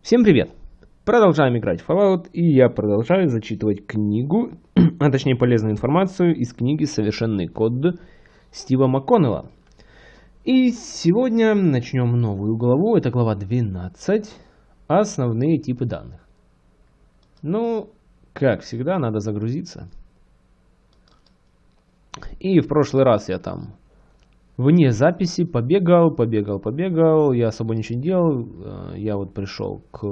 Всем привет! Продолжаем играть в Fallout, и я продолжаю зачитывать книгу, а точнее полезную информацию из книги «Совершенный код» Стива МакКоннелла. И сегодня начнем новую главу, это глава 12, основные типы данных. Ну, как всегда, надо загрузиться. И в прошлый раз я там вне записи побегал, побегал, побегал. Я особо ничего не делал. Э, я вот пришел к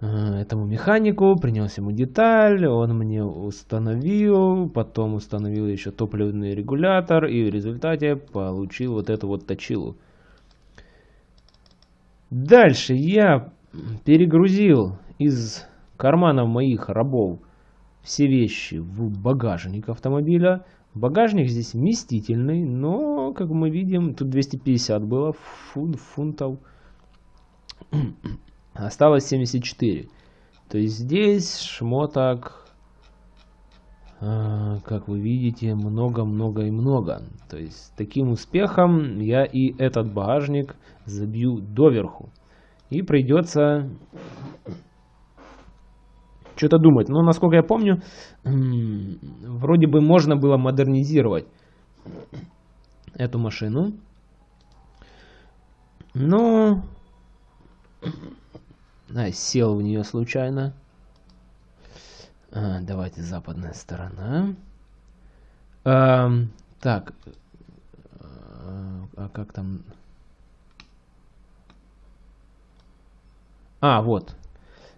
э, этому механику, принес ему деталь, он мне установил, потом установил еще топливный регулятор и в результате получил вот эту вот точилу. Дальше я перегрузил из карманов моих рабов все вещи в багажник автомобиля. Багажник здесь вместительный, но, как мы видим, тут 250 было фунт, фунтов. Осталось 74. То есть здесь шмоток, а, как вы видите, много-много и много. То есть таким успехом я и этот багажник забью доверху. И придется что-то думать. Но, насколько я помню, вроде бы можно было модернизировать эту машину. Но... А, сел в нее случайно. А, давайте западная сторона. А, так. А как там... А, вот.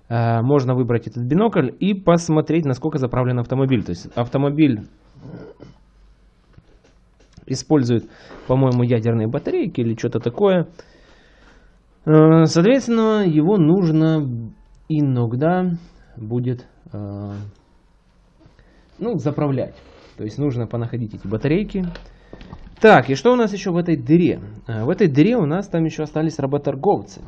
Э, можно выбрать этот бинокль и посмотреть, насколько заправлен автомобиль. То есть автомобиль использует, по-моему, ядерные батарейки или что-то такое. Э, соответственно, его нужно иногда будет э, ну, заправлять. То есть нужно понаходить эти батарейки. Так, и что у нас еще в этой дыре? В этой дыре у нас там еще остались работорговцы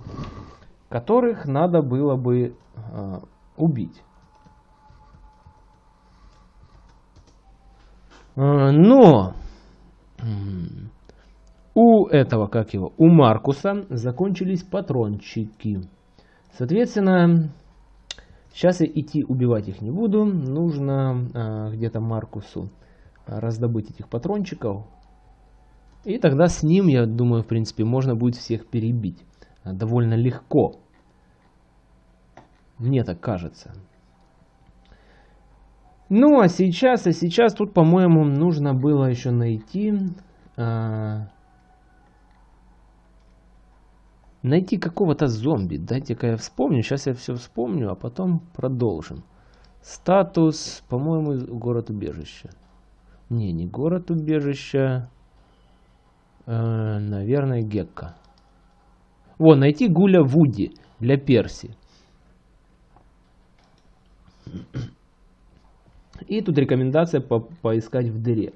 которых надо было бы э, убить. Э, но у этого, как его, у Маркуса закончились патрончики. Соответственно, сейчас я идти убивать их не буду. Нужно э, где-то Маркусу раздобыть этих патрончиков. И тогда с ним, я думаю, в принципе, можно будет всех перебить довольно легко. Мне так кажется. Ну, а сейчас, а сейчас тут, по-моему, нужно было еще найти... А, найти какого-то зомби. Дайте-ка я вспомню. Сейчас я все вспомню, а потом продолжим. Статус, по-моему, город-убежище. Не, не город-убежище. Э, наверное, Гекка. О, найти Гуля Вуди для Перси. И тут рекомендация по поискать в дыре.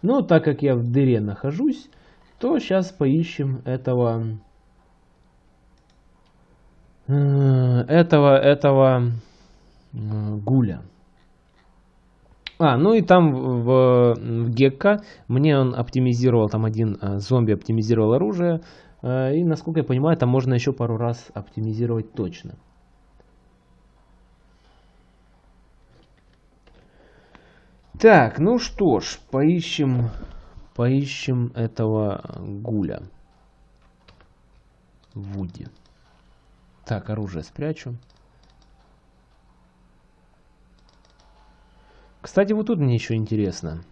Но так как я в дыре нахожусь, то сейчас поищем этого... Э, этого, этого э, гуля. А, ну и там в, в Гекка мне он оптимизировал, там один э, зомби оптимизировал оружие. Э, и, насколько я понимаю, там можно еще пару раз оптимизировать точно. Так, ну что ж, поищем, поищем этого гуля. Вуди. Так, оружие спрячу. Кстати, вот тут мне еще интересно.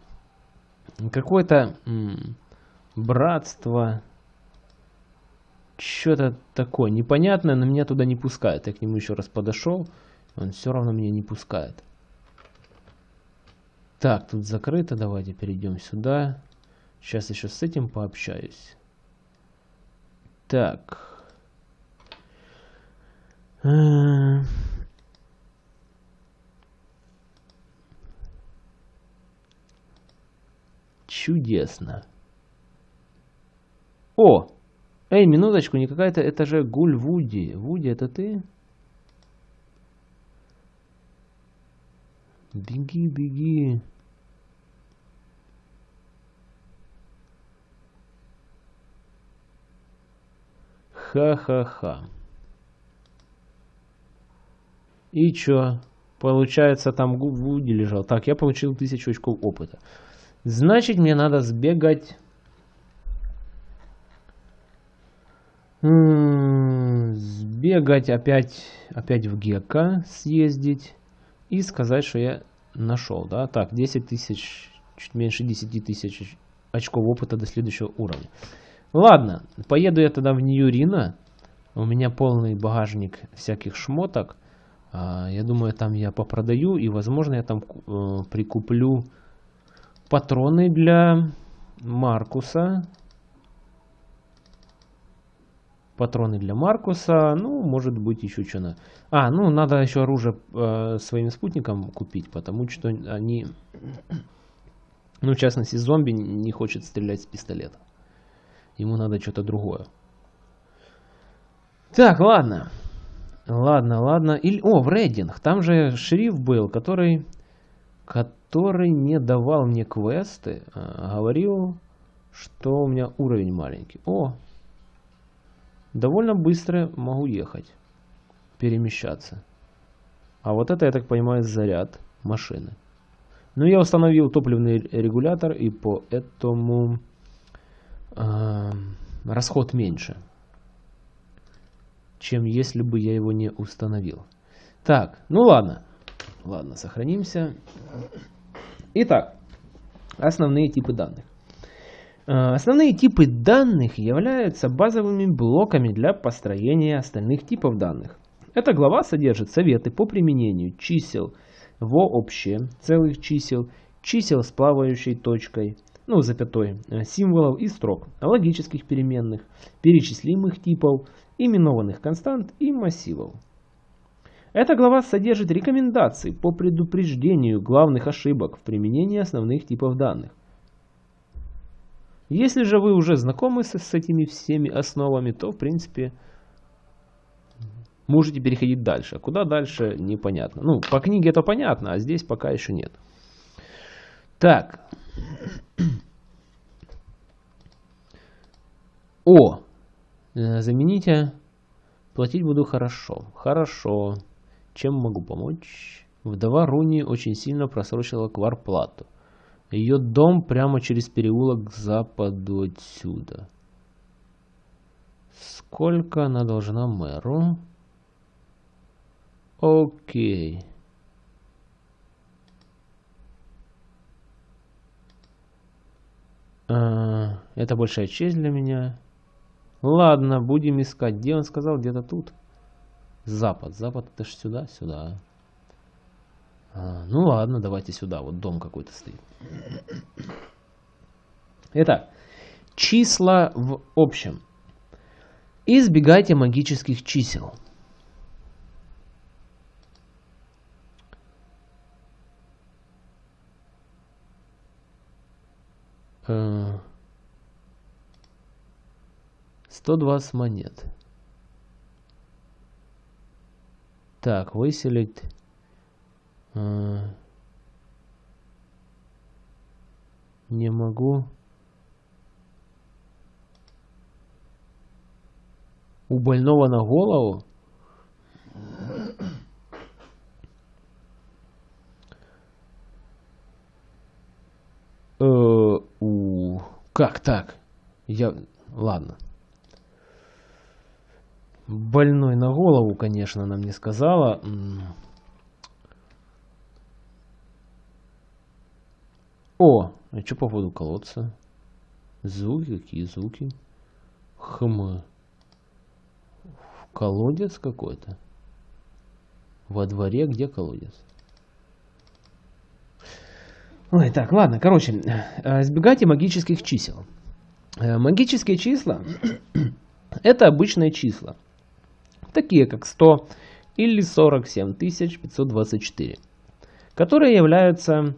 Какое-то братство что-то такое непонятное, но меня туда не пускает. Я к нему еще раз подошел, он все равно меня не пускает. Так, тут закрыто, давайте перейдем сюда. Сейчас еще с этим пообщаюсь. Так. Чудесно. О! Эй, минуточку, не какая-то, это же Гуль Вуди. Вуди, это ты? Беги, беги. Ха-ха-ха. И чё? Получается, там Вуди лежал. Так, я получил 1000 очков опыта. Значит, мне надо сбегать... Сбегать опять, опять в Гека, съездить и сказать, что я нашел, да? Так, 10 тысяч, чуть меньше 10 тысяч очков опыта до следующего уровня. Ладно, поеду я тогда в Ньюрина. У меня полный багажник всяких шмоток. А, я думаю, там я попродаю и, возможно, я там э, прикуплю патроны для Маркуса. Патроны для Маркуса. Ну, может быть, еще что-то. А, ну, надо еще оружие э, своим спутникам купить, потому что они... Ну, в частности, зомби не хочет стрелять с пистолета. Ему надо что-то другое. Так, ладно. Ладно, ладно. Или, о, в рейдинг. Там же шериф был, который, который не давал мне квесты. А, говорил, что у меня уровень маленький. О, довольно быстро могу ехать. Перемещаться. А вот это, я так понимаю, заряд машины. Ну, я установил топливный регулятор, и поэтому э, расход меньше, чем если бы я его не установил. Так, ну ладно. Ладно, сохранимся. Итак, основные типы данных. Э, основные типы данных являются базовыми блоками для построения остальных типов данных. Эта глава содержит советы по применению чисел вообще, целых чисел, чисел с плавающей точкой, ну, запятой, э, символов и строк, логических переменных, перечислимых типов, именованных констант и массивов. Эта глава содержит рекомендации по предупреждению главных ошибок в применении основных типов данных. Если же вы уже знакомы с, с этими всеми основами, то в принципе можете переходить дальше. Куда дальше, непонятно. Ну, по книге это понятно, а здесь пока еще нет. Так. О! Э, замените. Платить буду хорошо. Хорошо. Чем могу помочь? Вдова Руни очень сильно просрочила кварплату. Ее дом прямо через переулок к западу отсюда. Сколько она должна мэру? Окей. А, это большая честь для меня. Ладно, будем искать. Где он сказал? Где-то тут. Запад. Запад это ж сюда, сюда. А, ну ладно, давайте сюда. Вот дом какой-то стоит. Итак, числа в общем. Избегайте магических чисел. Сто двадцать монет. Так, выселить. Не могу. У больного на голову? Э, у, как так? Я, ладно. Больной на голову, конечно, она мне сказала. О, а что по поводу колодца? Звуки, какие звуки? Хм. Колодец какой-то. Во дворе где колодец? Ой, так, ладно, короче, э, избегайте магических чисел. Э, магические числа – это обычные числа, такие как 100 или 47 524, которые являются,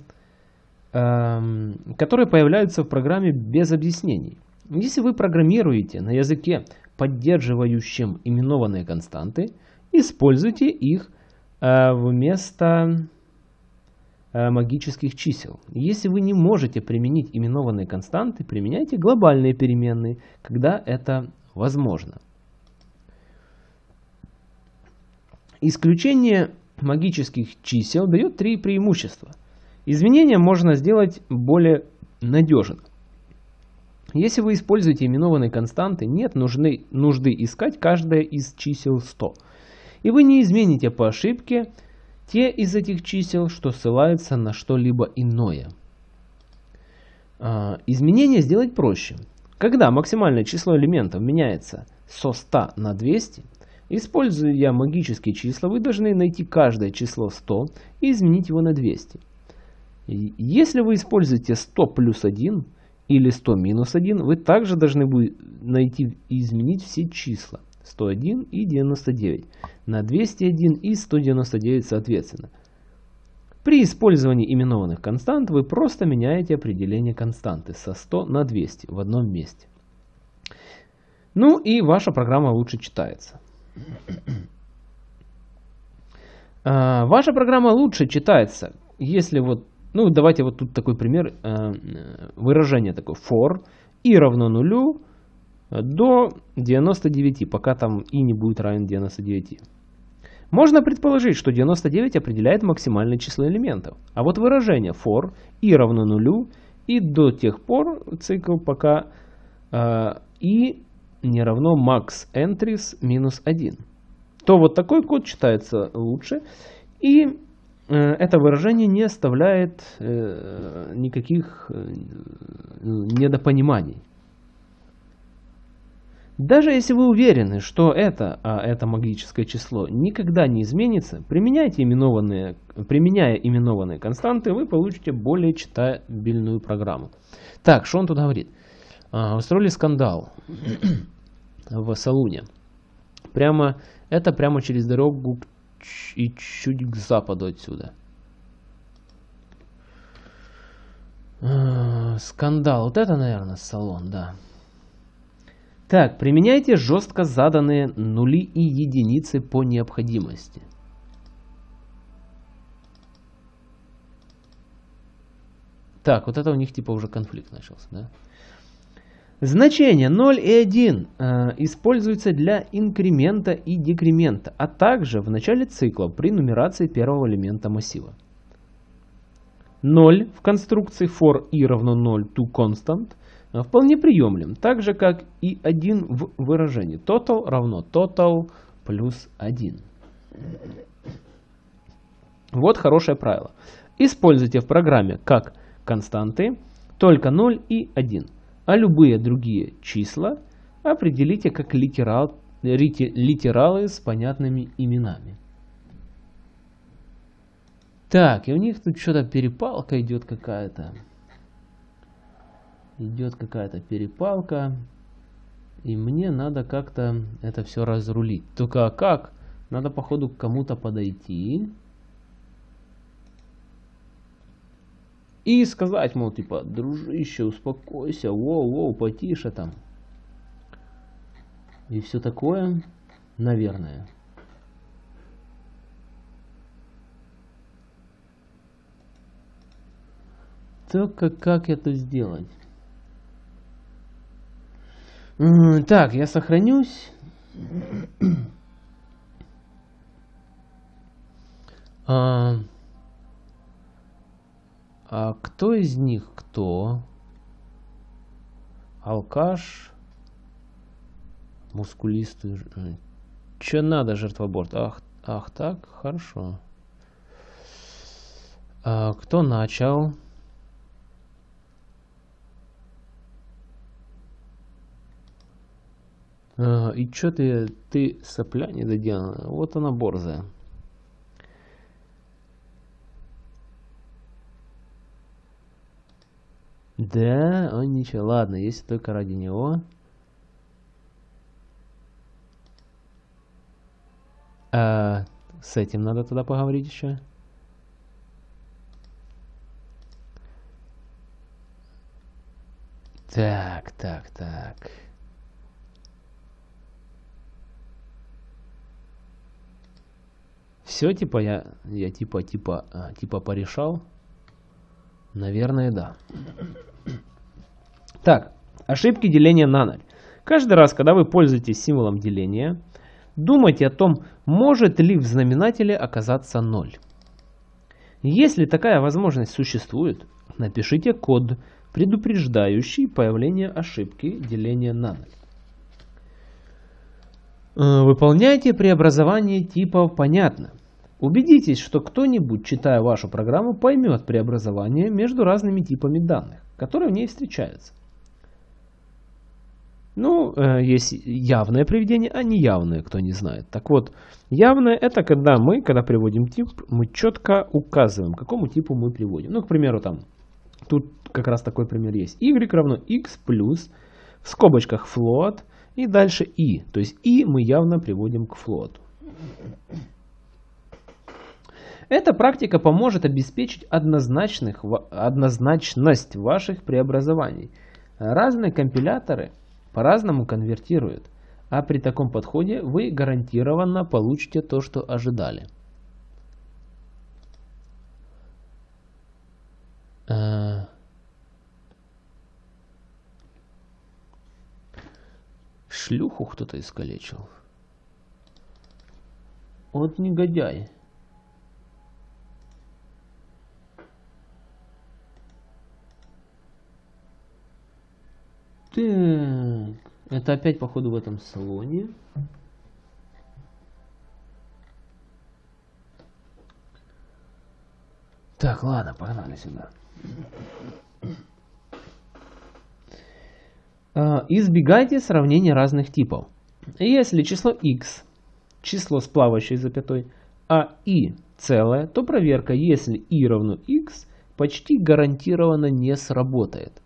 которые появляются в программе без объяснений. Если вы программируете на языке, поддерживающем именованные константы, используйте их э, вместо Э, магических чисел. Если вы не можете применить именованные константы, применяйте глобальные переменные, когда это возможно. Исключение магических чисел дает три преимущества. Изменения можно сделать более надежно. Если вы используете именованные константы, нет нужны, нужды искать каждое из чисел 100. И вы не измените по ошибке те из этих чисел, что ссылаются на что-либо иное. А, изменение сделать проще. Когда максимальное число элементов меняется со 100 на 200, используя магические числа, вы должны найти каждое число 100 и изменить его на 200. Если вы используете 100 плюс 1 или 100 минус 1, вы также должны будете найти и изменить все числа 101 и 99 на 201 и 199 соответственно. При использовании именованных констант вы просто меняете определение константы со 100 на 200 в одном месте. Ну и ваша программа лучше читается. А, ваша программа лучше читается, если вот, ну давайте вот тут такой пример, э, выражение такое for и равно нулю до 99, пока там и не будет равен 99. Можно предположить, что 99 определяет максимальное число элементов. А вот выражение for и равно нулю и до тех пор цикл пока э, и не равно max entries минус 1. То вот такой код читается лучше. И э, это выражение не оставляет э, никаких э, недопониманий. Даже если вы уверены, что это, а это магическое число, никогда не изменится, применяйте именованные, применяя именованные константы, вы получите более читабельную программу. Так, что он тут говорит? А, устроили скандал в салуне. Прямо, это прямо через дорогу и чуть к западу отсюда. А, скандал. Вот это, наверное, салон, да. Так, применяйте жестко заданные нули и единицы по необходимости. Так, вот это у них типа уже конфликт начался, да? Значения 0 и 1 э, используются для инкремента и декремента, а также в начале цикла при нумерации первого элемента массива. 0 в конструкции for i равно 0 to constant а, вполне приемлем, так же как и один в выражении. Total равно total плюс 1. Вот хорошее правило. Используйте в программе как константы только 0 и 1, а любые другие числа определите как литерал, литералы с понятными именами. Так, и у них тут что-то перепалка идет какая-то идет какая-то перепалка, и мне надо как-то это все разрулить. Только как? Надо походу к кому-то подойти и сказать, мол, типа, дружище, успокойся, воу-воу, потише там. И все такое, наверное. Только как это сделать? Так, я сохранюсь. А, а кто из них кто? Алкаш, мускулистый. Че надо, жертвоборт? Ах, ах, так, хорошо. А, кто начал? А, и чё ты, ты сопля недоделанная? Вот она борзая. Да, он ничего. Ладно, если только ради него. А, с этим надо тогда поговорить еще. Так, так, так. Все, типа, я, я типа, типа, а, типа порешал? Наверное, да. Так, ошибки деления на 0. Каждый раз, когда вы пользуетесь символом деления, думайте о том, может ли в знаменателе оказаться 0. Если такая возможность существует, напишите код, предупреждающий появление ошибки деления на 0. Э, выполняйте преобразование типов понятно. Убедитесь, что кто-нибудь, читая вашу программу, поймет преобразование между разными типами данных, которые в ней встречаются. Ну, э, есть явное приведение, а неявное, кто не знает. Так вот, явное это когда мы, когда приводим тип, мы четко указываем, к какому типу мы приводим. Ну, к примеру, там, тут как раз такой пример есть. y равно x плюс, в скобочках float, и дальше и. То есть и мы явно приводим к float. Эта практика поможет обеспечить однозначных, однозначность ваших преобразований. Разные компиляторы по-разному конвертируют, а при таком подходе вы гарантированно получите то, что ожидали. Uh... Шлюху кто-то искалечил. Вот негодяй. Так, это опять походу в этом салоне. Так, ладно, погнали сюда. А, избегайте сравнения разных типов. Если число x число с плавающей запятой, а i целое, то проверка, если i равно x, почти гарантированно не сработает.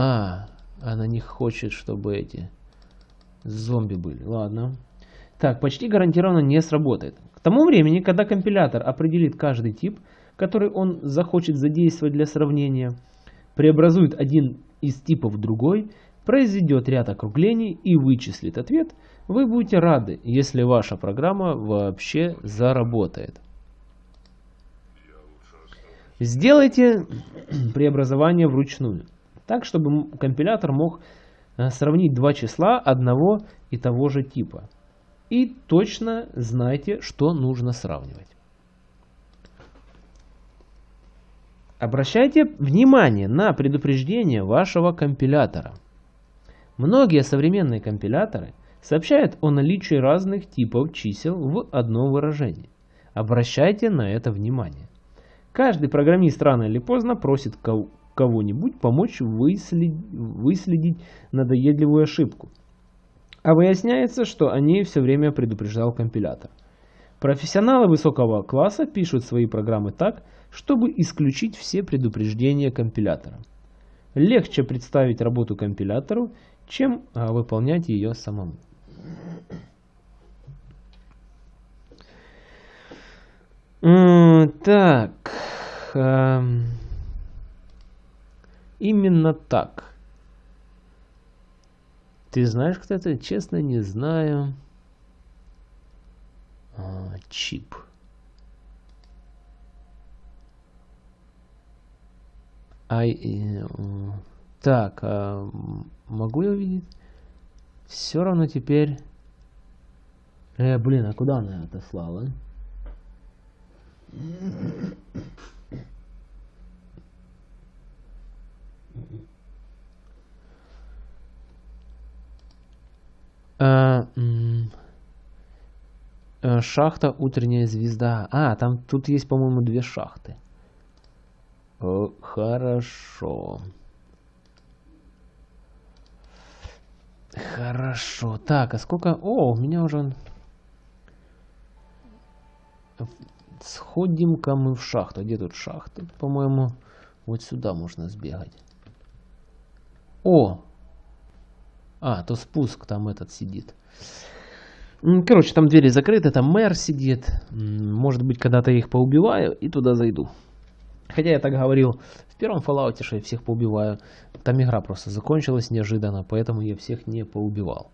А, она не хочет, чтобы эти зомби были. Ладно. Так, почти гарантированно не сработает. К тому времени, когда компилятор определит каждый тип, который он захочет задействовать для сравнения, преобразует один из типов в другой, произведет ряд округлений и вычислит ответ, вы будете рады, если ваша программа вообще заработает. Сделайте преобразование вручную так, чтобы компилятор мог э, сравнить два числа одного и того же типа. И точно знайте, что нужно сравнивать. Обращайте внимание на предупреждение вашего компилятора. Многие современные компиляторы сообщают о наличии разных типов чисел в одном выражении. Обращайте на это внимание. Каждый программист рано или поздно просит кого-нибудь помочь выследить, выследить надоедливую ошибку. А выясняется, что о ней все время предупреждал компилятор. Профессионалы высокого класса пишут свои программы так, чтобы исключить все предупреждения компилятора. Легче представить работу компилятору, чем а, выполнять ее самому. Так. Именно так. Ты знаешь, кто это? Честно, не знаю. А, чип. Ай, э, так, а, могу я увидеть? Все равно теперь... Э, блин, а куда она отослала? А, э, шахта утренняя звезда. А, там тут есть, по-моему, две шахты. О, хорошо. Хорошо. Так, а сколько... О, у меня уже... Сходим-ка мы в шахту. Где тут шахты? По-моему, вот сюда можно сбегать. О! А, то спуск там этот сидит. Короче, там двери закрыты, там мэр сидит. Может быть, когда-то я их поубиваю и туда зайду. Хотя я так говорил в первом Fallout, что я всех поубиваю. Там игра просто закончилась неожиданно, поэтому я всех не поубивал.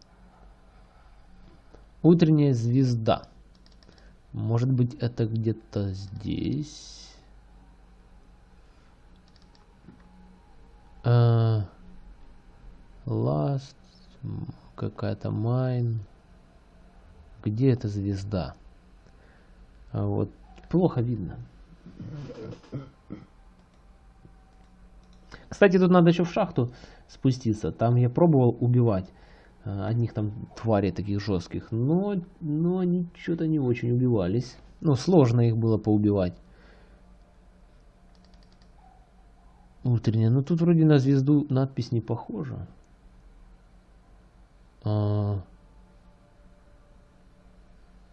Утренняя звезда. Может быть, это где-то здесь. А, Last, какая-то Mine. Где эта звезда? А вот плохо видно. Кстати, тут надо еще в шахту спуститься. Там я пробовал убивать э, одних там тварей таких жестких, но, но они что-то не очень убивались. Ну, сложно их было поубивать. Утренняя. Ну, тут вроде на звезду надпись не похожа. А...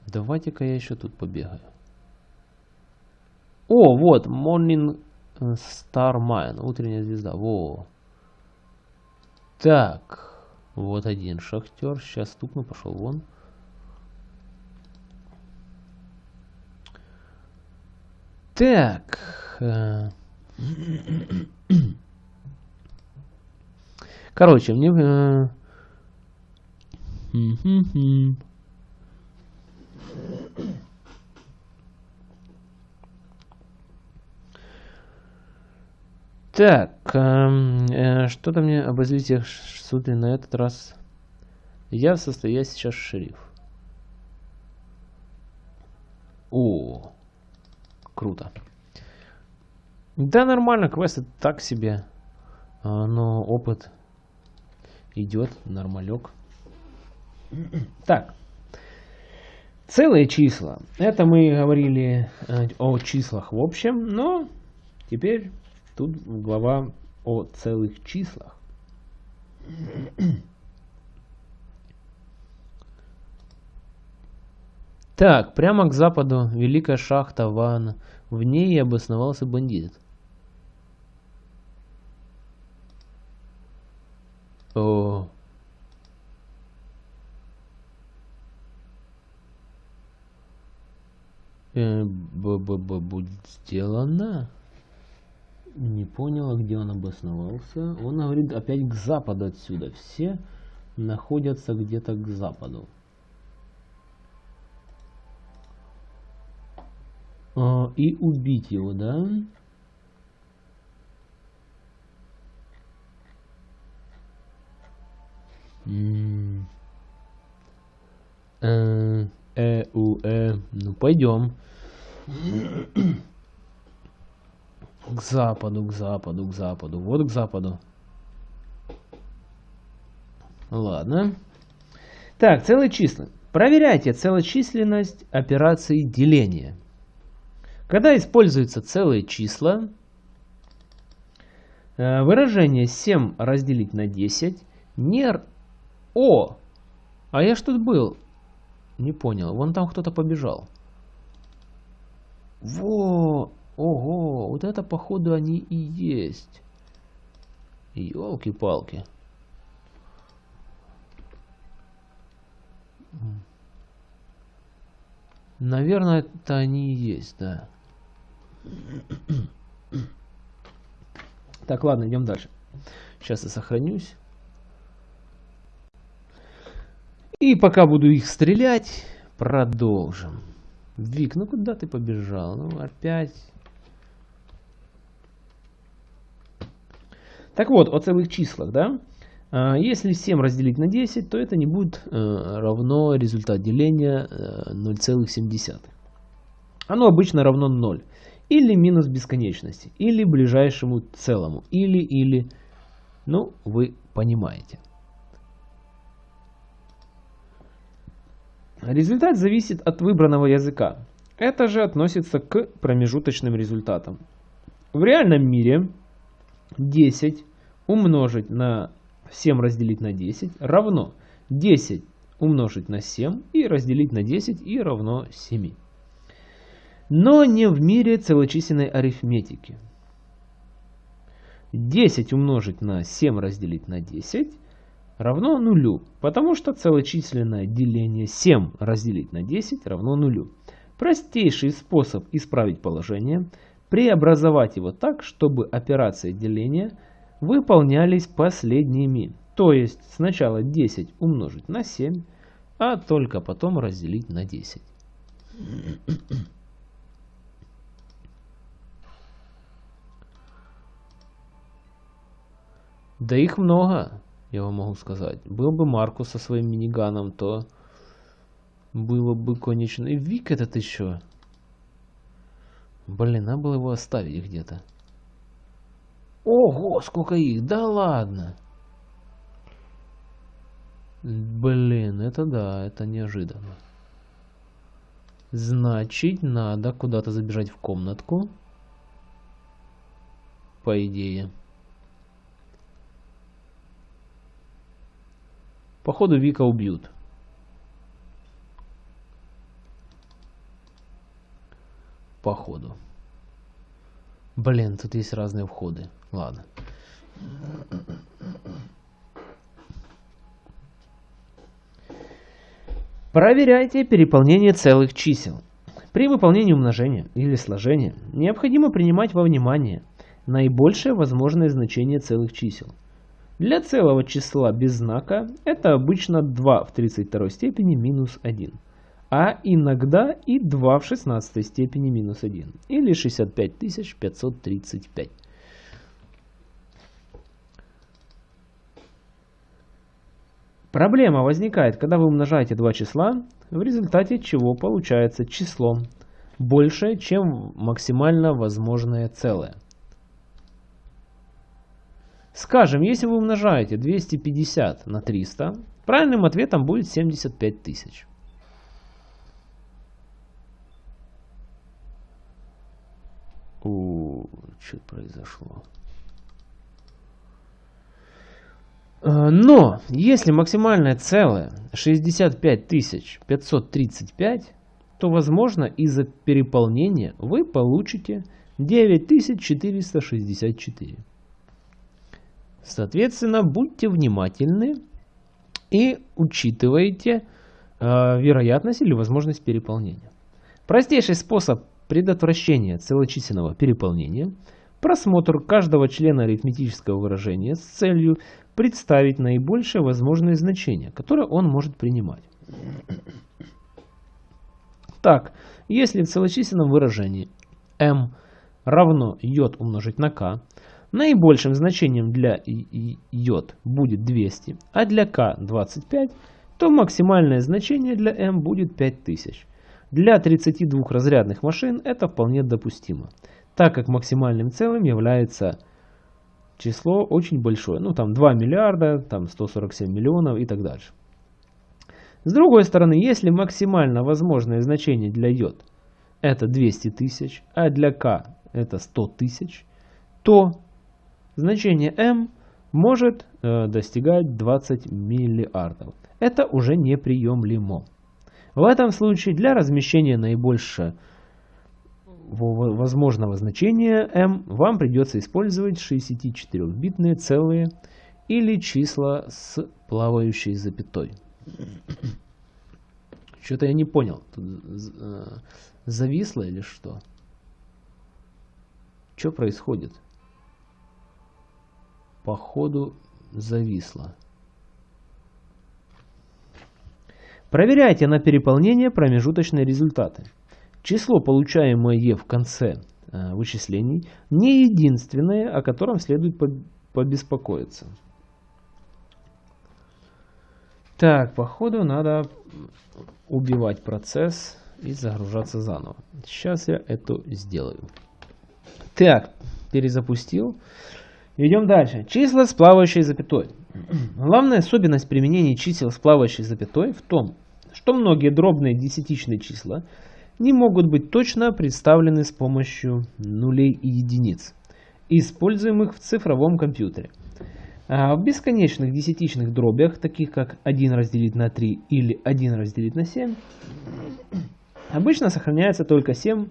Давайте-ка я еще тут побегаю. О, вот, Morning Star Mine, утренняя звезда. Во. Так, вот один шахтер. Сейчас стукну, пошел вон. Так. Э. Короче, мне... Так, эм, э, что-то мне об развитии суды на этот раз. Я в состоянии сейчас шериф. О, круто. Да, нормально, квесты так себе. А, но опыт идет, нормалек. Так. Целые числа. Это мы говорили э, о числах в общем, но теперь Тут глава о целых числах. Так, прямо к западу великая шахта Ван. В ней и обосновался бандит. О. Э, б -б -б будет сделано. Не понял, где он обосновался. Он говорит опять к западу отсюда. Все находятся где-то к западу. А, и убить его, да? Э, э, у, э. Ну, пойдем. К западу, к западу, к западу. Вот к западу. Ладно. Так, целые числа. Проверяйте целочисленность операции деления. Когда используются целые числа, э, выражение 7 разделить на 10 не... О! А я что тут был? Не понял. Вон там кто-то побежал. Во! Ого, вот это походу они и есть. Елки-палки. Наверное, это они и есть, да. Так, ладно, идем дальше. Сейчас я сохранюсь. И пока буду их стрелять, продолжим. Вик, ну куда ты побежал? Ну опять Так вот, о целых числах, да? А, если 7 разделить на 10, то это не будет э, равно результат деления 0,7. Э, Оно обычно равно 0. Или минус бесконечности, или ближайшему целому, или, или, ну, вы понимаете. Результат зависит от выбранного языка. Это же относится к промежуточным результатам. В реальном мире 10 умножить на 7 разделить на 10 равно 10 умножить на 7 и разделить на 10 и равно 7. Но не в мире целочисленной арифметики. 10 умножить на 7 разделить на 10 равно нулю, потому что целочисленное деление 7 разделить на 10 равно нулю. Простейший способ исправить положение – преобразовать его так, чтобы операции деления выполнялись последними. То есть сначала 10 умножить на 7, а только потом разделить на 10. Да их много. Я вам могу сказать. Был бы Маркус со своим миниганом, то было бы конечно. И Вик этот еще. Блин, надо было его оставить где-то. Ого, сколько их! Да ладно! Блин, это да, это неожиданно. Значит, надо куда-то забежать в комнатку. По идее. Походу Вика убьют. Походу. Блин, тут есть разные входы. Ладно. Проверяйте переполнение целых чисел. При выполнении умножения или сложения необходимо принимать во внимание наибольшее возможное значение целых чисел. Для целого числа без знака это обычно 2 в 32 степени минус 1, а иногда и 2 в 16 степени минус 1, или 65535. Проблема возникает, когда вы умножаете два числа, в результате чего получается число больше, чем максимально возможное целое. Скажем, если вы умножаете 250 на 300, правильным ответом будет 75 тысяч. У, что произошло? Э, но, если максимальное целое 65 535, то, возможно, из-за переполнения вы получите 9464. Соответственно, будьте внимательны и учитывайте э, вероятность или возможность переполнения. Простейший способ предотвращения целочисленного переполнения – просмотр каждого члена арифметического выражения с целью представить наибольшее возможное значение, которое он может принимать. Так, если в целочисленном выражении m равно j умножить на k, наибольшим значением для j будет 200, а для k 25, то максимальное значение для m будет 5000. Для 32 разрядных машин это вполне допустимо, так как максимальным целым является число очень большое. Ну, там 2 миллиарда, там 147 миллионов и так дальше. С другой стороны, если максимально возможное значение для йод это 200 тысяч, а для К это 100 тысяч, то значение М может э, достигать 20 миллиардов. Это уже неприемлемо. В этом случае для размещения наибольшего возможного значения m вам придется использовать 64-битные целые или числа с плавающей запятой. Что-то я не понял. Тут э, зависло или что? Что происходит? Походу зависло. Проверяйте на переполнение промежуточные результаты. Число, получаемое в конце э, вычислений, не единственное, о котором следует побеспокоиться. Так, походу надо убивать процесс и загружаться заново. Сейчас я это сделаю. Так, перезапустил. Идем дальше. Числа с плавающей запятой. Главная особенность применения чисел с плавающей запятой в том, что многие дробные десятичные числа – не могут быть точно представлены с помощью нулей и единиц, используемых в цифровом компьютере. А в бесконечных десятичных дробях, таких как 1 разделить на 3 или 1 разделить на 7, обычно сохраняется только 7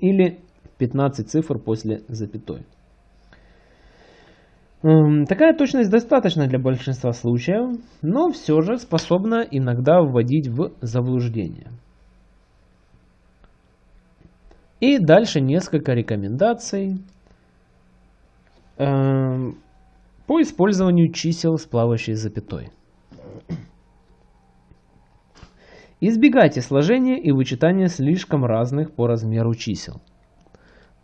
или 15 цифр после запятой. Такая точность достаточна для большинства случаев, но все же способна иногда вводить в заблуждение. И дальше несколько рекомендаций э, по использованию чисел с плавающей запятой. Избегайте сложения и вычитания слишком разных по размеру чисел.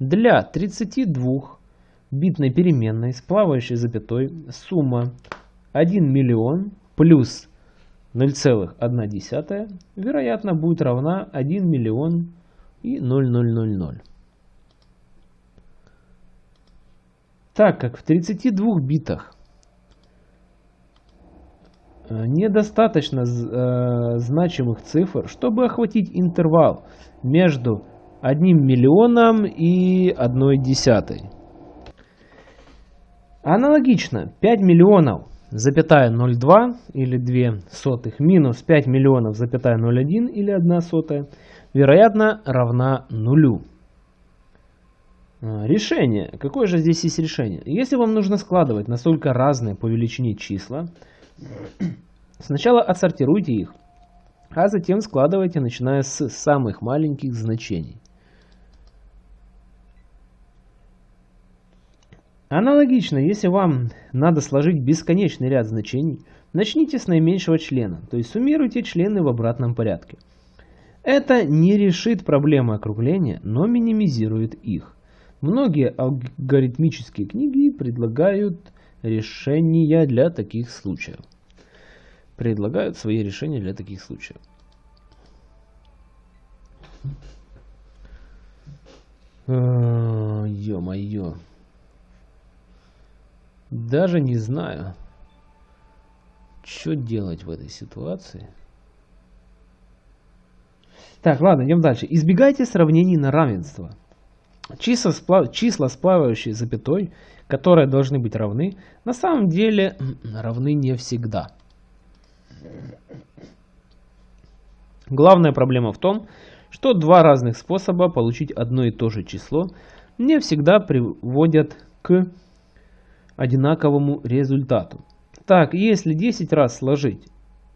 Для 32 битной переменной с плавающей запятой сумма 1 миллион плюс 0,1 вероятно будет равна 1 миллион и 0,000. Так как в 32 битах э, недостаточно э, значимых цифр, чтобы охватить интервал между 1 миллионом и 1 десятой. Аналогично 5 миллионов запятая 0,2 или 2 сотых минус 5 миллионов запятая 0,1 или 1 сотая вероятно равна нулю. А, решение. Какое же здесь есть решение? Если вам нужно складывать настолько разные по величине числа, сначала отсортируйте их, а затем складывайте, начиная с самых маленьких значений. Аналогично, если вам надо сложить бесконечный ряд значений, начните с наименьшего члена, то есть суммируйте члены в обратном порядке. Это не решит проблемы округления, но минимизирует их. Многие алгоритмические книги предлагают решения для таких случаев. Предлагают свои решения для таких случаев. Ё-моё. Даже не знаю, что делать в этой ситуации. Так, ладно, идем дальше. Избегайте сравнений на равенство. Числа, сплав... числа сплавающие запятой, которые должны быть равны, на самом деле равны не всегда. Главная проблема в том, что два разных способа получить одно и то же число не всегда приводят к одинаковому результату. Так, если 10 раз сложить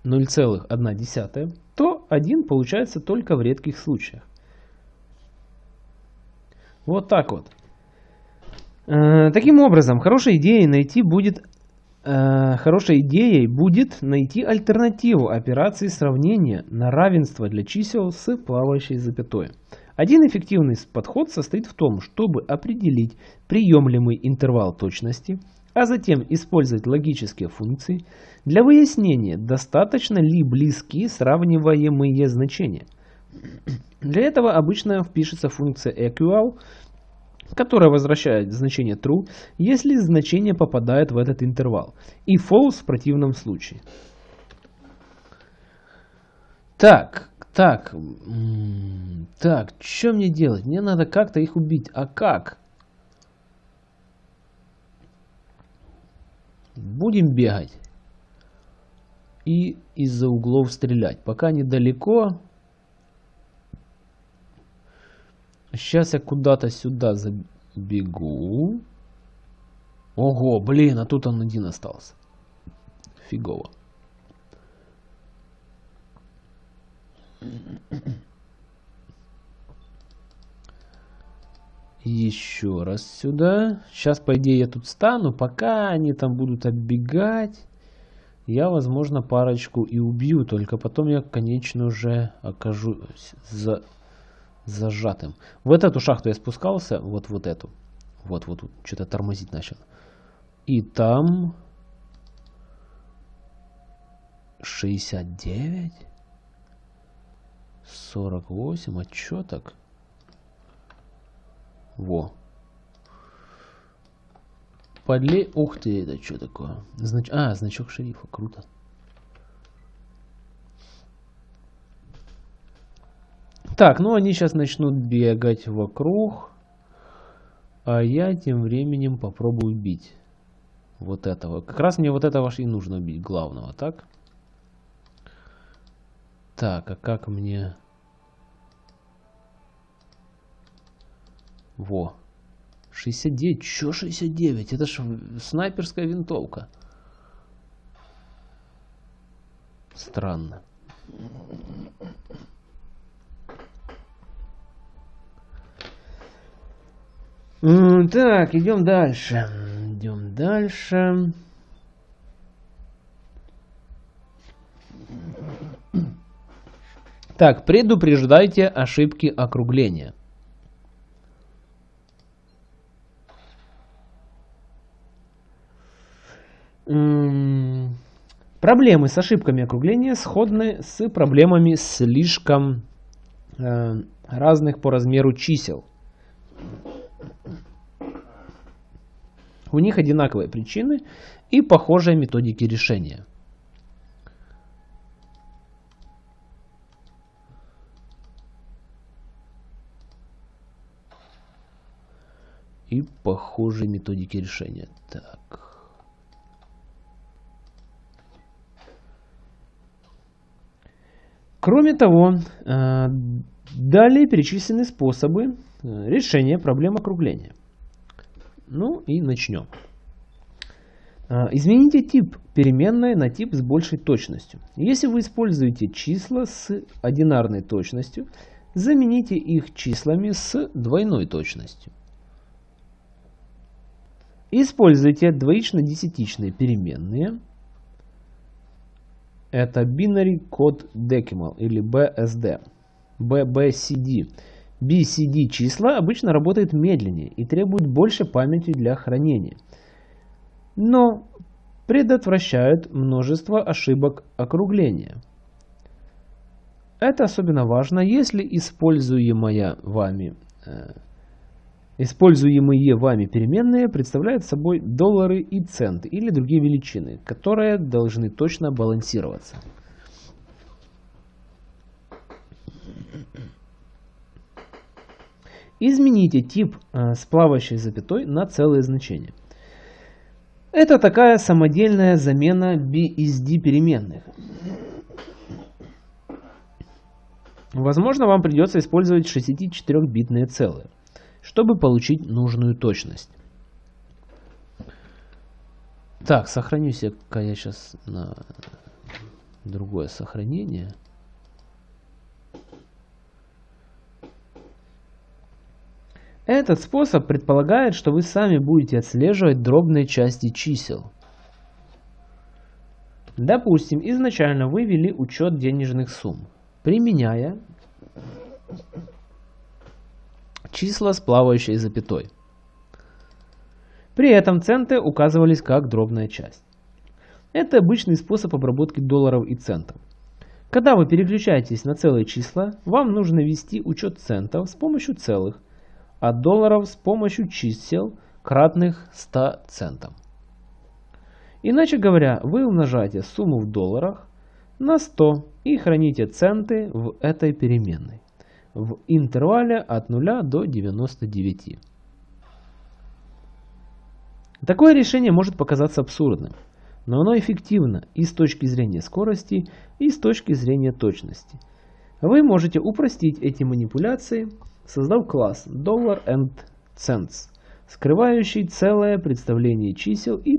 0,1, то 1 получается только в редких случаях. Вот так вот. Э, таким образом, хорошей идеей найти будет э, хорошей идеей будет найти альтернативу операции сравнения на равенство для чисел с плавающей запятой. Один эффективный подход состоит в том, чтобы определить приемлемый интервал точности, а затем использовать логические функции для выяснения, достаточно ли близки сравниваемые значения. Для этого обычно впишется функция equal, которая возвращает значение true, если значение попадает в этот интервал, и false в противном случае. Так, так, так, что мне делать? Мне надо как-то их убить. А как? Будем бегать. И из-за углов стрелять. Пока недалеко. Сейчас я куда-то сюда забегу. Ого, блин, а тут он один остался. Фигово. Еще раз сюда. Сейчас, по идее, я тут стану. Пока они там будут оббегать, я, возможно, парочку и убью. Только потом я, конечно, уже окажусь за... зажатым. В эту шахту я спускался. Вот вот эту. Вот, вот, вот. Что-то тормозить начал. И там... 69? 48? А чё так? Во. Подле... Ух ты, это что такое? Знач... А, значок шерифа, круто. Так, ну они сейчас начнут бегать вокруг. А я тем временем попробую убить вот этого. Как раз мне вот этого и нужно убить, главного, так? Так, а как мне... Во. 69. Чё 69? Это ж снайперская винтовка. Странно. Так, идем дальше. Идем дальше. Так, предупреждайте ошибки округления. Проблемы с ошибками округления сходны с проблемами слишком э, разных по размеру чисел. У них одинаковые причины и похожие методики решения. И похожие методики решения. Так. Кроме того, э, далее перечислены способы э, решения проблем округления. Ну и начнем. Э, измените тип переменной на тип с большей точностью. Если вы используете числа с одинарной точностью, замените их числами с двойной точностью. Используйте двоично-десятичные переменные – это Binary Code Decimal или BSD. BBCD. BCD числа обычно работают медленнее и требуют больше памяти для хранения. Но предотвращают множество ошибок округления. Это особенно важно, если используемая вами э, Используемые вами переменные представляют собой доллары и центы или другие величины, которые должны точно балансироваться. Измените тип э, с плавающей запятой на целые значения. Это такая самодельная замена BSD переменных. Возможно, вам придется использовать 64-битные целые чтобы получить нужную точность. Так, сохранюсь я, я сейчас на другое сохранение. Этот способ предполагает, что вы сами будете отслеживать дробные части чисел. Допустим, изначально вы ввели учет денежных сумм, применяя числа с плавающей запятой. При этом центы указывались как дробная часть. Это обычный способ обработки долларов и центов. Когда вы переключаетесь на целые числа, вам нужно ввести учет центов с помощью целых, а долларов с помощью чисел, кратных 100 центам. Иначе говоря, вы умножаете сумму в долларах на 100 и храните центы в этой переменной в интервале от 0 до 99. Такое решение может показаться абсурдным, но оно эффективно и с точки зрения скорости, и с точки зрения точности. Вы можете упростить эти манипуляции, создав класс Dollar and Cents, скрывающий целое представление чисел и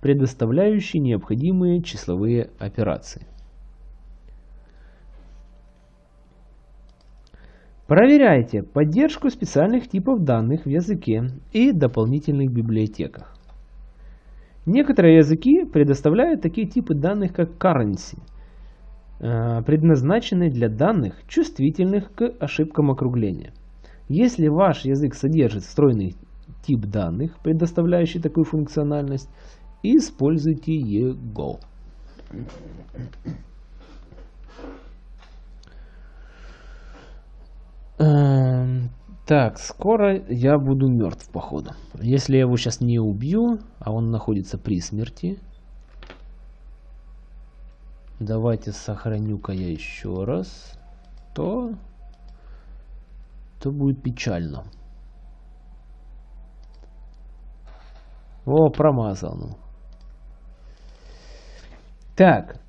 предоставляющий необходимые числовые операции. Проверяйте поддержку специальных типов данных в языке и дополнительных библиотеках. Некоторые языки предоставляют такие типы данных, как currency, э, предназначенные для данных, чувствительных к ошибкам округления. Если ваш язык содержит встроенный тип данных, предоставляющий такую функциональность, используйте его. Так, скоро я буду мертв, походу. Если я его сейчас не убью, а он находится при смерти. Давайте сохраню-ка я еще раз. То... То будет печально. О, промазал. Ну. Так,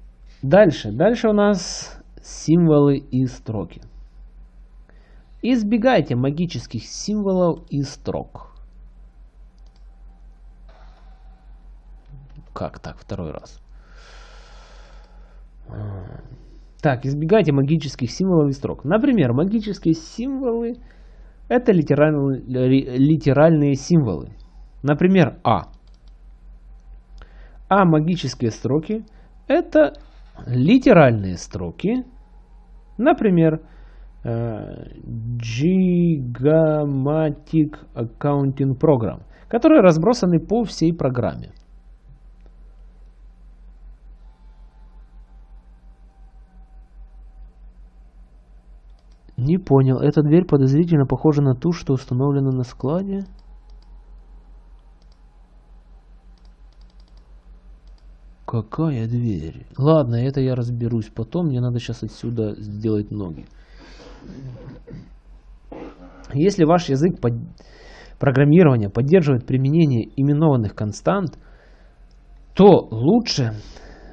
дальше. Дальше у нас символы и строки. Избегайте магических символов и строк. Как так, второй раз? Так, избегайте магических символов и строк. Например, магические символы это литеральные, литеральные символы. Например, А. А магические строки это литеральные строки. Например, Э, Gigantic Accounting Program, которые разбросаны по всей программе. Не понял. Эта дверь подозрительно похожа на ту, что установлена на складе. Какая дверь? Ладно, это я разберусь потом. Мне надо сейчас отсюда сделать ноги. Если ваш язык под... программирования поддерживает применение именованных констант, то лучше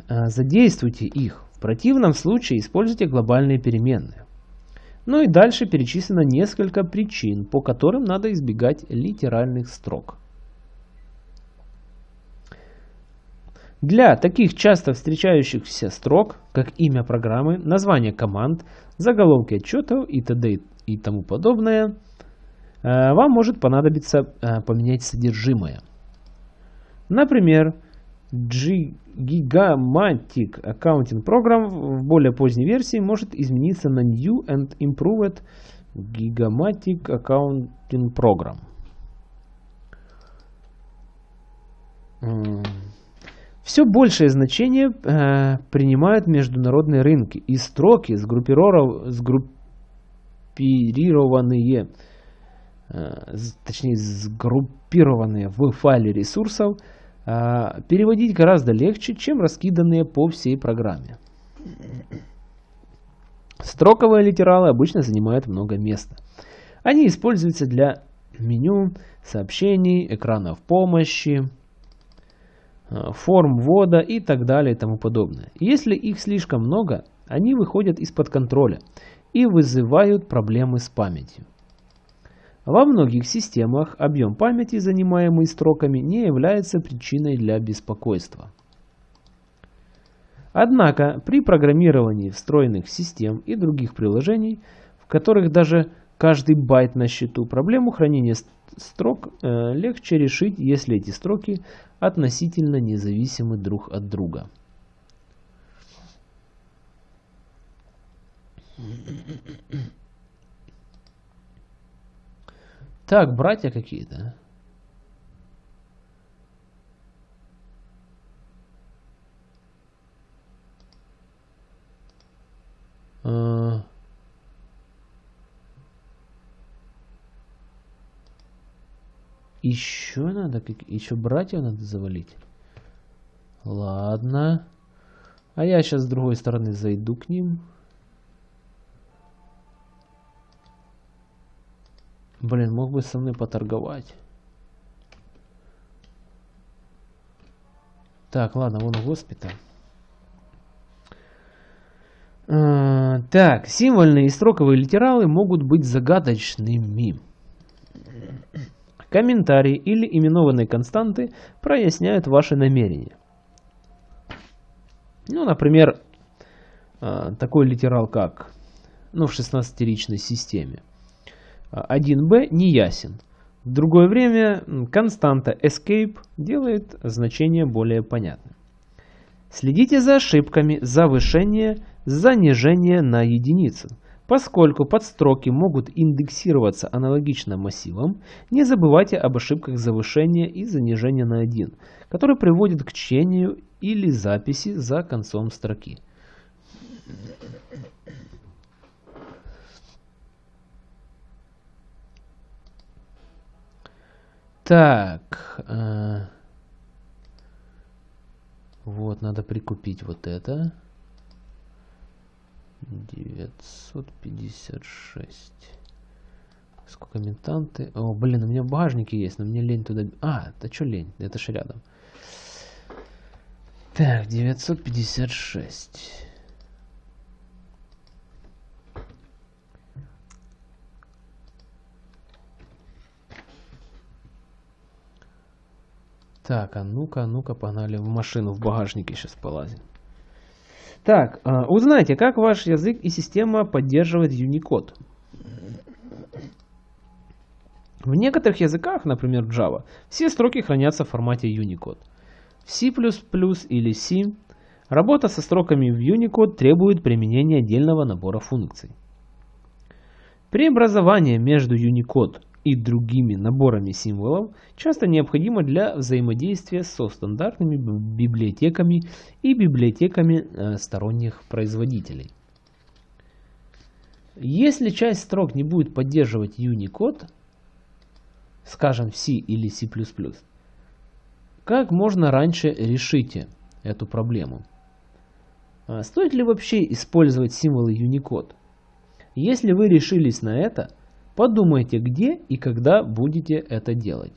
э, задействуйте их. В противном случае используйте глобальные переменные. Ну и дальше перечислено несколько причин, по которым надо избегать литеральных строк. Для таких часто встречающихся строк, как имя программы, название команд, заголовки отчетов и т.д. и тому подобное, э, вам может понадобиться э, поменять содержимое. Например, Gigammatic Accounting Program в более поздней версии может измениться на New and Improved Gigammatic Accounting Program. Все большее значение э, принимают международные рынки, и строки, сгруппированные, э, точнее сгруппированные в файле ресурсов, э, переводить гораздо легче, чем раскиданные по всей программе. Строковые литералы обычно занимают много места. Они используются для меню, сообщений, экранов помощи, форм ввода и так далее и тому подобное. Если их слишком много, они выходят из-под контроля и вызывают проблемы с памятью. Во многих системах объем памяти, занимаемый строками, не является причиной для беспокойства. Однако при программировании встроенных систем и других приложений, в которых даже каждый байт на счету, проблему хранения строк э, легче решить, если эти строки относительно независимы друг от друга. Так, братья какие-то. А... Еще надо, как еще братьев надо завалить. Ладно. А я сейчас с другой стороны зайду к ним. Блин, мог бы со мной поторговать. Так, ладно, вон госпиталь. А, так, символьные и строковые литералы могут быть загадочными. Комментарии или именованные константы проясняют ваши намерения. Ну, например, а, такой литерал как ну, в 16-ричной системе. 1b не ясен. В другое время константа escape делает значение более понятным. Следите за ошибками завышения, занижения на единицу – Поскольку подстроки могут индексироваться аналогично массивам, не забывайте об ошибках завышения и занижения на 1, которые приводят к чтению или записи за концом строки. Так. Э, вот, надо прикупить вот это. 956. Сколько ментанты? О, блин, у меня в багажнике есть, но мне лень туда... А, это что лень? Это же рядом. Так, 956. Так, а ну-ка, а ну-ка, погнали в машину, в багажнике сейчас полазим. Так, а, узнайте, как ваш язык и система поддерживает Unicode. В некоторых языках, например Java, все строки хранятся в формате Unicode. В C++ или C работа со строками в Unicode требует применения отдельного набора функций. Преобразование между Unicode и другими наборами символов часто необходимо для взаимодействия со стандартными библиотеками и библиотеками э, сторонних производителей. Если часть строк не будет поддерживать Unicode, скажем, C или C++, как можно раньше решите эту проблему? А стоит ли вообще использовать символы Unicode? Если вы решились на это, подумайте, где и когда будете это делать.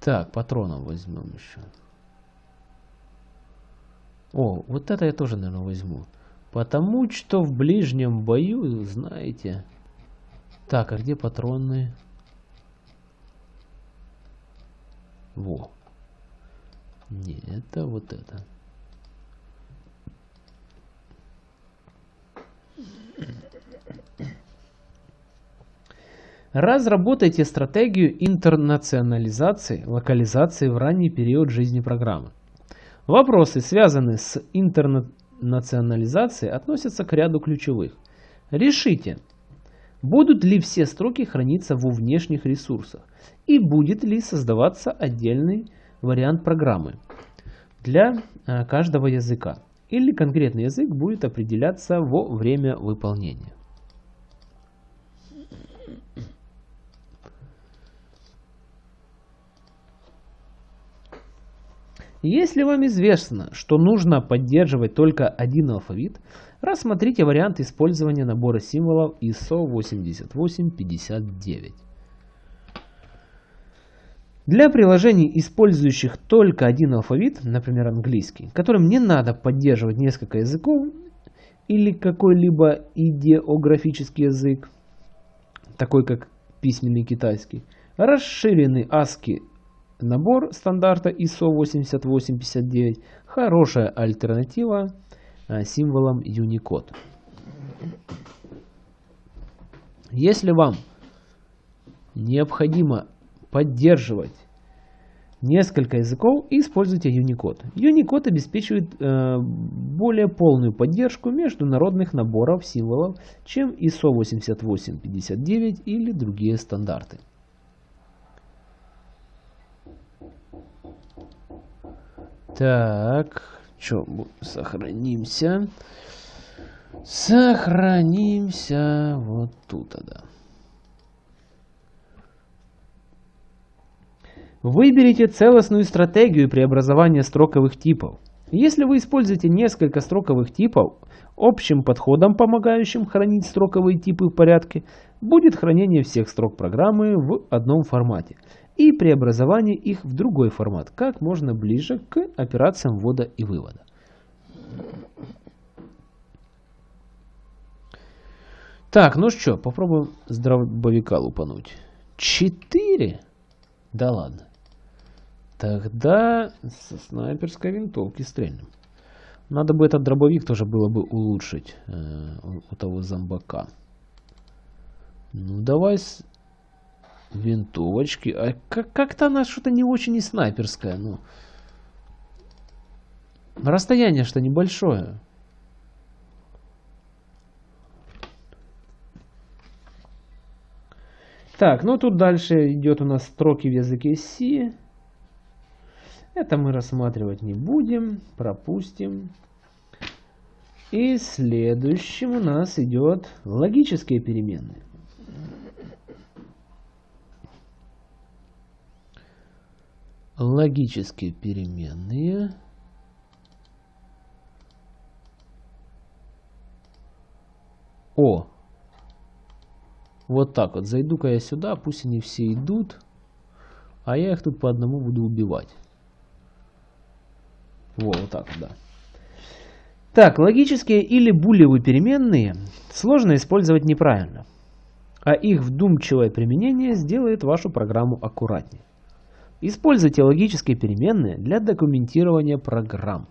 Так, патронов возьмем еще. О, вот это я тоже, наверное, возьму. Потому что в ближнем бою, знаете... Так, а где патроны? Во. Не, это вот это. Разработайте стратегию интернационализации, локализации в ранний период жизни программы. Вопросы, связанные с интернационализацией, относятся к ряду ключевых. Решите, будут ли все строки храниться во внешних ресурсах и будет ли создаваться отдельный вариант программы для э, каждого языка или конкретный язык будет определяться во время выполнения. Если вам известно, что нужно поддерживать только один алфавит, рассмотрите вариант использования набора символов ISO 8859. Для приложений, использующих только один алфавит, например английский, которым не надо поддерживать несколько языков или какой-либо идеографический язык, такой как письменный китайский, расширенный ASCII Набор стандарта ISO 8859 – хорошая альтернатива а, символам Unicode. Если вам необходимо поддерживать несколько языков, используйте Unicode. Unicode обеспечивает э, более полную поддержку международных наборов символов, чем ISO 8859 или другие стандарты. Так, что, сохранимся. Сохранимся вот тут, да. Выберите целостную стратегию преобразования строковых типов. Если вы используете несколько строковых типов, общим подходом, помогающим хранить строковые типы в порядке, будет хранение всех строк программы в одном формате и преобразование их в другой формат, как можно ближе к операциям ввода и вывода. Так, ну что, попробуем с дробовика лупануть. Четыре? Да ладно. Тогда со снайперской винтовки стрельнем. Надо бы этот дробовик тоже было бы улучшить э, у того зомбака. Ну, давай винтовочки. А как-то она что-то не очень и снайперская. Ну. Расстояние что небольшое. Так, ну тут дальше идет у нас строки в языке C. Это мы рассматривать не будем, пропустим. И следующим у нас идет логические переменные. Логические переменные. О! Вот так вот. Зайду-ка я сюда, пусть они все идут. А я их тут по одному буду убивать. Во, вот так, да. Так, логические или булевые переменные сложно использовать неправильно, а их вдумчивое применение сделает вашу программу аккуратнее. Используйте логические переменные для документирования программ.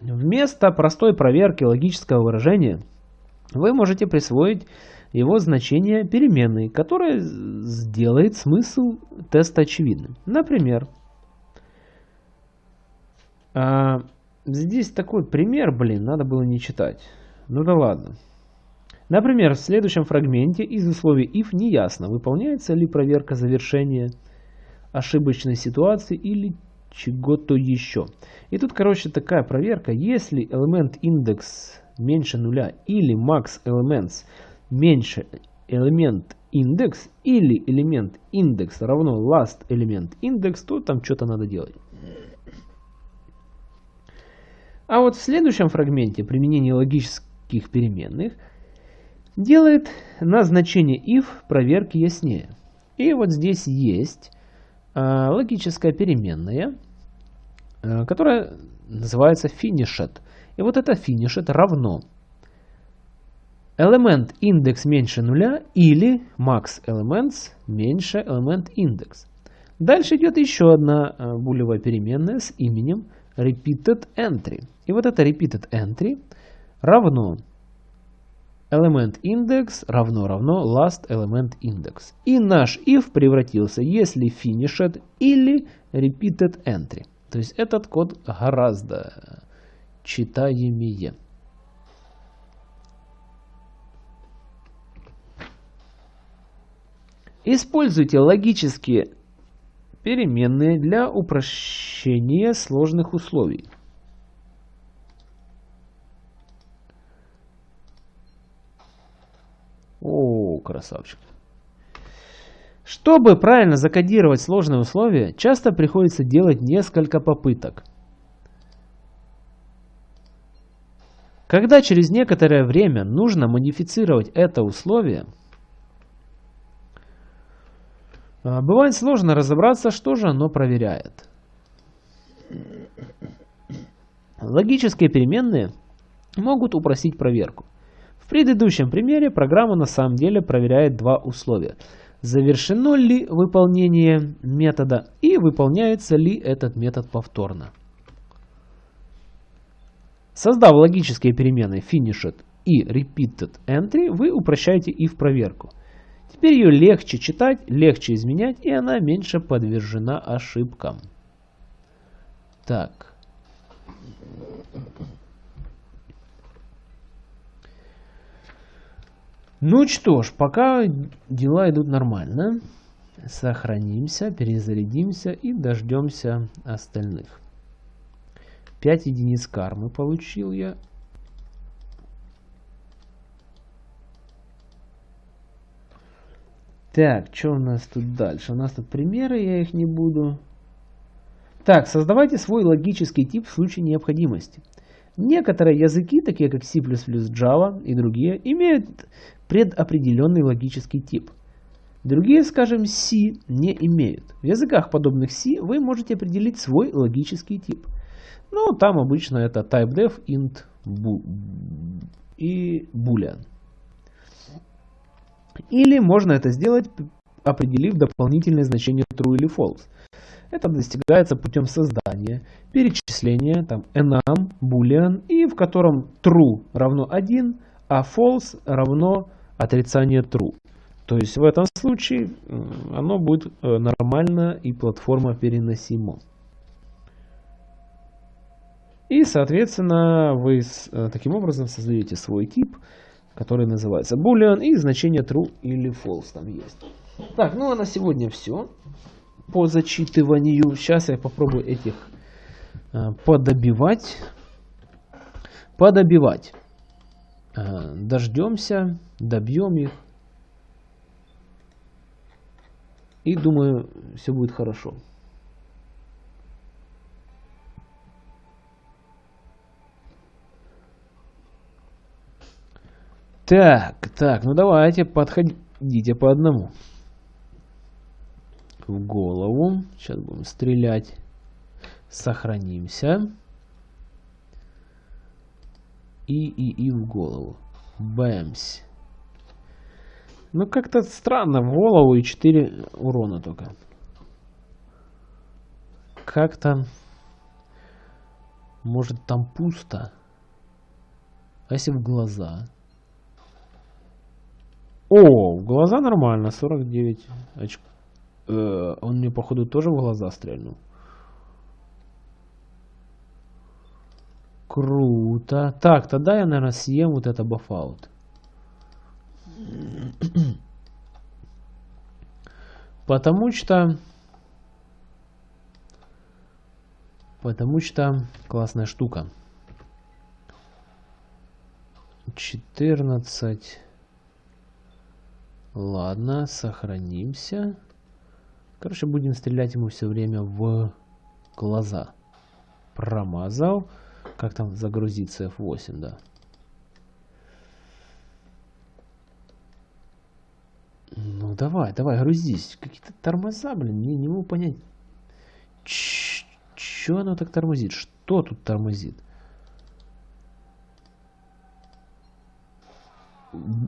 Вместо простой проверки логического выражения вы можете присвоить его значение переменной, которая сделает смысл теста очевидным. Например, а, здесь такой пример, блин, надо было не читать. Ну да ладно. Например, в следующем фрагменте из условий if не ясно, выполняется ли проверка завершения ошибочной ситуации или чего-то еще. И тут, короче, такая проверка. Если элемент индекс меньше нуля или max elements меньше элемент индекс или элемент индекс равно last элемент индекс, то там что-то надо делать. А вот в следующем фрагменте применение логических переменных делает назначение if проверки яснее. И вот здесь есть э, логическая переменная, э, которая называется finished. И вот это finished равно элемент индекс меньше нуля или max elements меньше элемент индекс. Дальше идет еще одна э, булевая переменная с именем repeated entry. И вот это repeated entry равно element index равно равно last element index. И наш if превратился, если finished или repeated entry. То есть этот код гораздо читаемее. Используйте логические переменные для упрощения сложных условий. О, красавчик. Чтобы правильно закодировать сложные условия, часто приходится делать несколько попыток. Когда через некоторое время нужно модифицировать это условие, а, бывает сложно разобраться, что же оно проверяет. Логические переменные могут упростить проверку. В предыдущем примере программа на самом деле проверяет два условия. Завершено ли выполнение метода и выполняется ли этот метод повторно. Создав логические переменные finished и repeated entry, вы упрощаете их проверку. Теперь ее легче читать, легче изменять, и она меньше подвержена ошибкам. Так. Ну что ж, пока дела идут нормально. Сохранимся, перезарядимся и дождемся остальных. 5 единиц кармы получил я. Так, что у нас тут дальше? У нас тут примеры, я их не буду. Так, создавайте свой логический тип в случае необходимости. Некоторые языки, такие как C++, Java и другие, имеют предопределенный логический тип. Другие, скажем, C не имеют. В языках подобных C вы можете определить свой логический тип. Ну, там обычно это typedef, int и boolean. Или можно это сделать, определив дополнительное значение true или false. Это достигается путем создания, перечисления, там, enum, boolean, и в котором true равно 1, а false равно отрицание true. То есть в этом случае оно будет э, нормально и платформа переносимо. И, соответственно, вы э, таким образом создаете свой тип, который называется boolean, и значение true или false там есть. Так, ну а на сегодня все по зачитыванию. Сейчас я попробую этих э, подобивать. Подобивать. Э, дождемся, добьем их. И думаю, все будет хорошо. Так, так, ну давайте, подходите по одному в голову. Сейчас будем стрелять. Сохранимся. И, и, и в голову. Бэмс. Ну, как-то странно. В голову и 4 урона только. Как-то... Может, там пусто? А если в глаза? О, в глаза нормально. 49 очков. Э, он мне, походу, тоже в глаза стрельнул. Круто. Так, тогда я, наверное, съем вот это бафаут. Потому что... Потому что классная штука. 14. Ладно, сохранимся. Короче, будем стрелять ему все время в глаза. Промазал. Как там загрузиться F8, да. Ну давай, давай, грузись. Какие-то тормоза, блин, не, не могу понять. Че оно так тормозит? Что тут тормозит?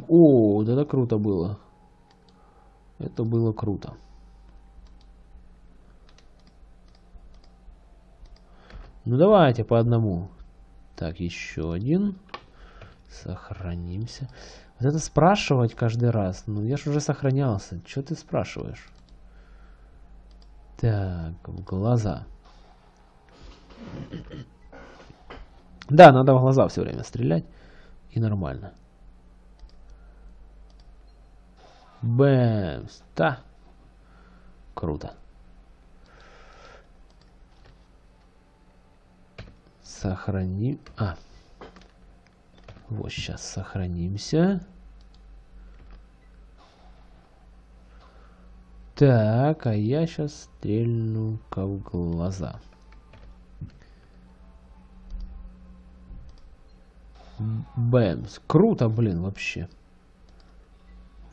О, вот это круто было. Это было круто. Ну давайте по одному. Так, еще один. Сохранимся. Вот это спрашивать каждый раз. Ну, я же уже сохранялся. Что ты спрашиваешь? Так, в глаза. Да, надо в глаза все время стрелять. И нормально. Бэмс. Да. Круто. Сохраним. А. Вот сейчас сохранимся. Так, а я сейчас стрельну-ка в глаза. Бэмс. Круто, блин, вообще.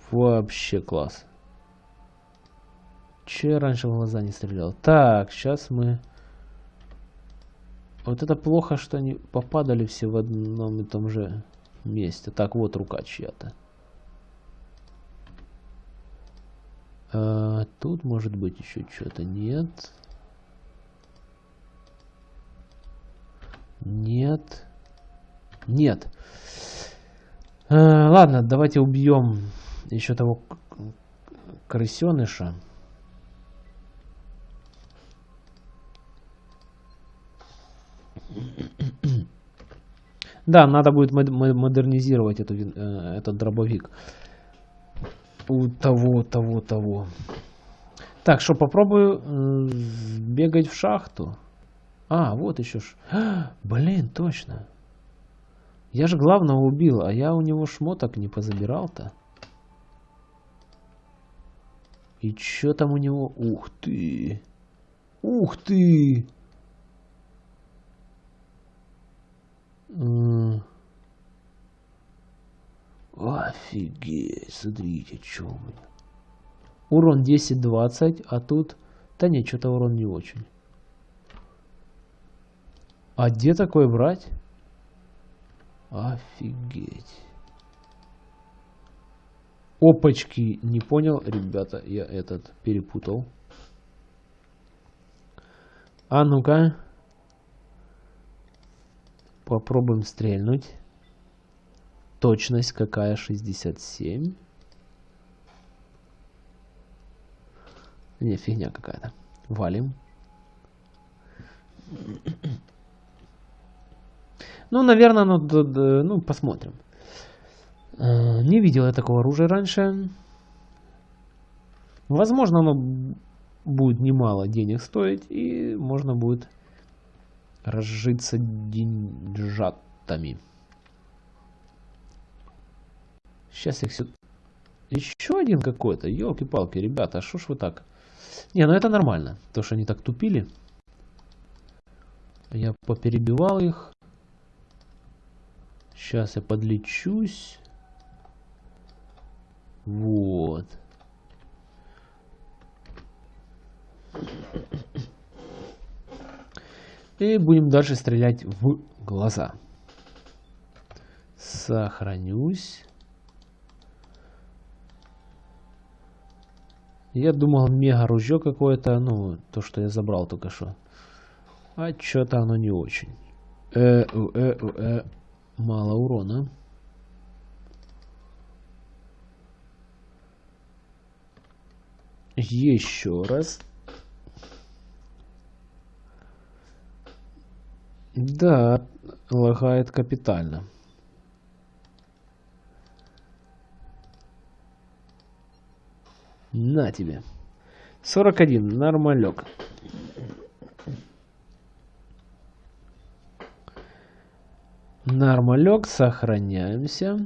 Вообще класс. Че раньше в глаза не стрелял? Так, сейчас мы... Вот это плохо, что они попадали все в одном и том же месте. Так, вот рука чья-то. А, тут может быть еще что-то. Нет. Нет. Нет. А, ладно, давайте убьем еще того крысеныша. Да, надо будет модернизировать эту, э, этот дробовик. У того, того, того. Так, что, попробую бегать в шахту. А, вот еще ж. блин, точно. Я же главного убил, а я у него шмоток не позабирал-то. И что там у него? Ух ты! Ух ты! Офигеть, смотрите, что у меня. Урон 10-20, а тут... Да нет, что-то урон не очень. А где такое брать? Офигеть. Опачки, не понял, ребята, я этот перепутал. А ну-ка. Попробуем стрельнуть. Точность какая? 67. Не, фигня какая-то. Валим. Ну, наверное, ну, ну посмотрим. Э, не видел я такого оружия раньше. Возможно, оно будет немало денег стоить, и можно будет разжиться деньжатами. Сейчас их сюда... Еще один какой-то. Елки-палки, ребята, а что ж вы так? Не, ну это нормально. То, что они так тупили. Я поперебивал их. Сейчас я подлечусь. Вот. И будем дальше стрелять в глаза. Сохранюсь. Я думал мега ружье какое-то, ну, то, что я забрал только что. А что-то оно не очень. Э, э, э, мало урона. Еще раз. Да, лагает капитально. На тебе. 41. Нормалек. Нормалек. Сохраняемся.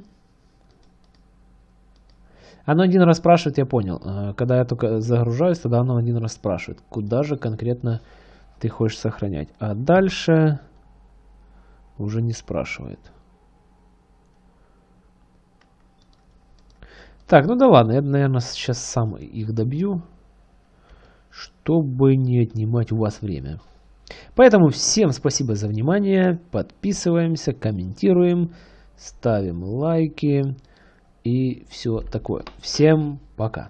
Оно один раз спрашивает, я понял. А, когда я только загружаюсь, тогда оно один раз спрашивает, куда же конкретно ты хочешь сохранять. А дальше уже не спрашивает. Так, ну да ладно, я, наверное, сейчас сам их добью, чтобы не отнимать у вас время. Поэтому всем спасибо за внимание, подписываемся, комментируем, ставим лайки и все такое. Всем пока.